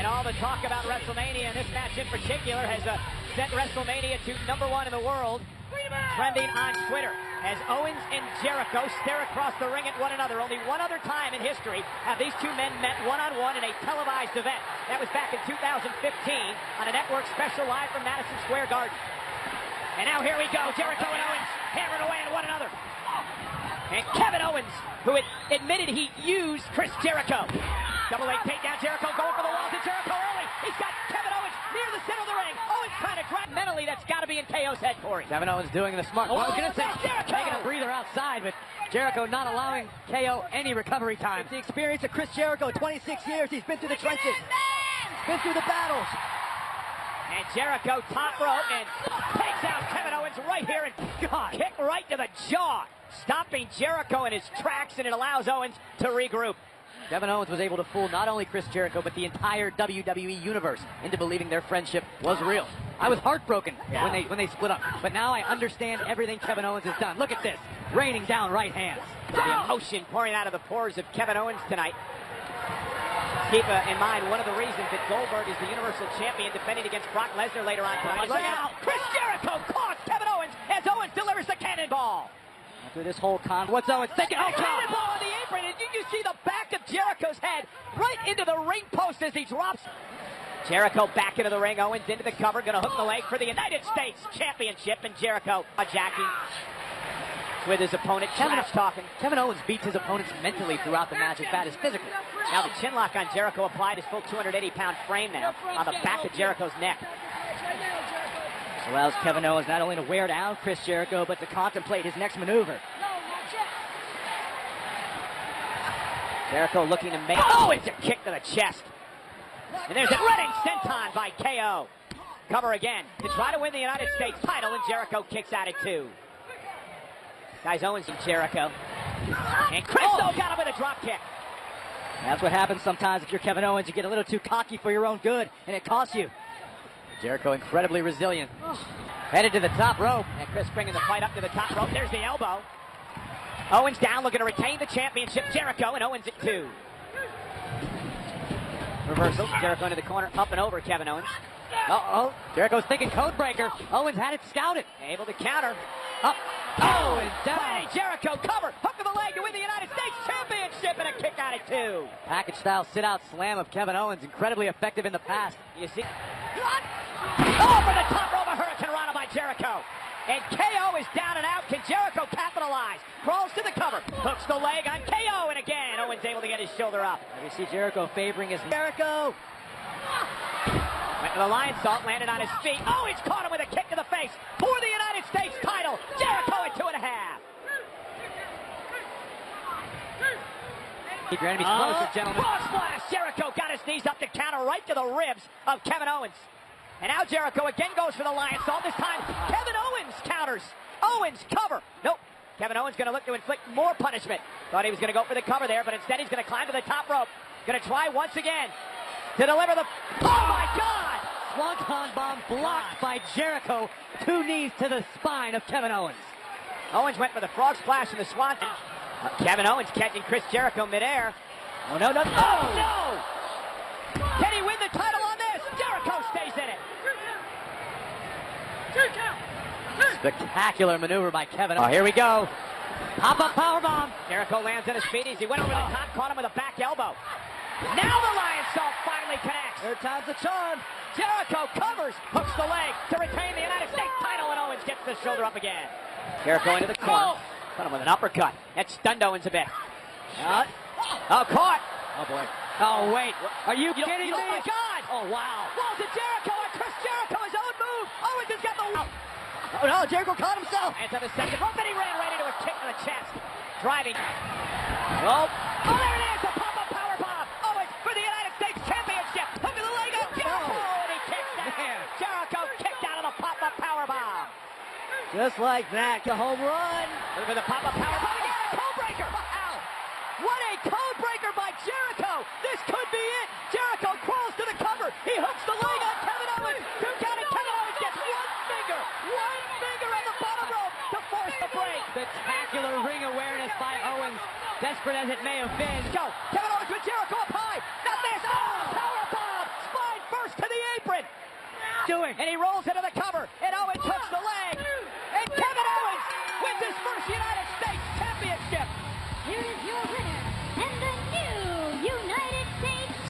And all the talk about WrestleMania and this match in particular has uh, sent WrestleMania to number one in the world, trending on Twitter as Owens and Jericho stare across the ring at one another. Only one other time in history have these two men met one-on-one in a televised event. That was back in 2015 on a network special live from Madison Square Garden. And now here we go, Jericho and Owens hammering away at one another. And Kevin Owens, who admitted he used Chris Jericho. Double leg takedown, Jericho going for the walls, and Jericho early. He's got Kevin Owens near the center of the ring. Owens trying to grab. Mentally, that's got to be in KO's head, Corey. Kevin Owens doing the smart. Oh, I was going to oh, say, Jericho! taking a breather outside, but Jericho not allowing KO any recovery time. The experience of Chris Jericho, 26 years, he's been through the trenches, been through the battles. And Jericho top rope and takes out Kevin Owens right here and God, kick right to the jaw, stopping Jericho in his tracks, and it allows Owens to regroup. Kevin Owens was able to fool not only Chris Jericho, but the entire WWE universe into believing their friendship was real. I was heartbroken Yeah. when they when they split up, but now I understand everything Kevin Owens has done. Look at this, raining down right hands. The emotion pouring out of the pores of Kevin Owens tonight. Keep uh, in mind, one of the reasons that Goldberg is the Universal Champion defending against Brock Lesnar later on tonight. Look out! Chris Jericho caught Kevin Owens as Owens delivers the cannonball. After this whole con, what's Owens thinking? Oh, cannonball on the apron, and you, you see the back Jericho's head right into the ring post as he drops. Jericho back into the ring, Owens into the cover, gonna hook the leg for the United States Championship, and Jericho jacking with his opponent, Kevin, talking. Kevin Owens beats his opponents mentally throughout the match as bad as physically. Now the chin lock on Jericho applied his full 280 pound frame now on the back of Jericho's neck. Allows Kevin Owens not only to wear down Chris Jericho, but to contemplate his next maneuver. Jericho looking to make. Oh, it's a kick to the chest. And there's a running senton by KO. Cover again to try to win the United States title, and Jericho kicks out at two. Guys, Owens and Jericho. And Christo oh! got him with a drop kick. That's what happens sometimes if you're Kevin Owens. You get a little too cocky for your own good, and it costs you. Jericho incredibly resilient. Oh. Headed to the top rope. And Chris bringing the fight up to the top rope. There's the elbow. Owens down, looking to retain the championship. Jericho and Owens at two. Reversal. Jericho into the corner, up and over Kevin Owens. Uh-oh. Jericho's thinking Codebreaker. Owens had it scouted. Able to counter. Up. Oh, and down. Jericho cover. Hook of the leg to win the United States Championship and a kick out at two. Package style sit out slam of Kevin Owens. Incredibly effective in the past. You see? Oh, from the top rope, a hurricanrana by Jericho. And KO is down and out. Can Jericho capitalize? Crawls to the cover. Hooks the leg on KO. And again, Owens able to get his shoulder up. You see Jericho favoring his Jericho. Went to the Lionsault, landed on his feet. Oh, he's caught him with a kick to the face for the United States title. Jericho at two and a half. Keep your enemies closer, uh-huh. gentlemen. Cross splash. Jericho got his knees up to counter right to the ribs of Kevin Owens. And now Jericho again goes for the Lionsault. This time, Kevin Owens counters. Owens cover. Nope. Kevin Owens going to look to inflict more punishment. Thought he was going to go for the cover there, but instead he's going to climb to the top rope. Going to try once again to deliver the. Oh my God! Swanton bomb blocked by Jericho. Two knees to the spine of Kevin Owens. Owens went for the frog splash and the swan. Uh, Kevin Owens catching Chris Jericho midair. Oh, no, no. Oh no! Can he win the title on this? Jericho stays in it. Spectacular maneuver by Kevin. Oh, here we go. Pop up power bomb. Jericho lands in his feet as he went over the top, caught him with a back elbow. Now the Lion Salt finally connects. Third time's a charm. Jericho covers, hooks the leg to retain the United States title, and Owens gets the shoulder up again. Jericho into the corner. Caught him with an uppercut. That stunned Owens a bit. Uh, oh, caught. Oh, boy. Oh, wait. Are you, You don't- kidding you me? Oh, my God. Oh, wow. Falls to Jericho, and Chris Jericho, his own move. Owens has got the... Oh no, Jericho caught himself. And to the second rope, and he ran right into a kick to the chest. Driving. Oh, oh there it is, the pop-up power bomb. Oh, Owens for the United States Championship. Look at the leg of Jericho, and he kicks out. Jericho kicked out of the pop-up power bomb. Just like that, the home run. Look for the pop-up power bomb awareness by Owens, desperate as it may have been. Go! Kevin Owens with Jericho up high! Not this! Oh! Power! Spine first to the apron! Do it! And he rolls into the cover.